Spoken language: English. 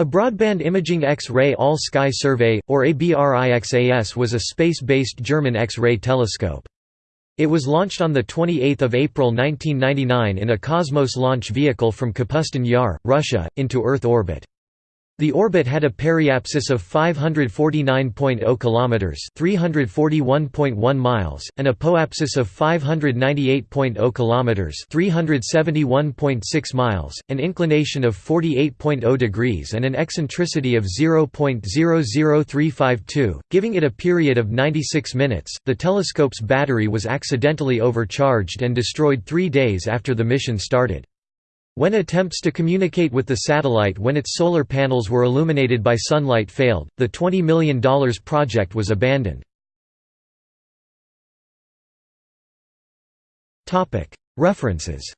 A Broadband Imaging X-ray All-Sky Survey, or ABRIXAS was a space-based German X-ray telescope. It was launched on 28 April 1999 in a Cosmos launch vehicle from Kapustin Yar, Russia, into Earth orbit. The orbit had a periapsis of 549.0 kilometers, 341.1 miles, and an apoapsis of 598.0 kilometers, 371.6 miles, an inclination of 48.0 degrees and an eccentricity of 0.00352, giving it a period of 96 minutes. The telescope's battery was accidentally overcharged and destroyed 3 days after the mission started. When attempts to communicate with the satellite when its solar panels were illuminated by sunlight failed, the $20 million project was abandoned. References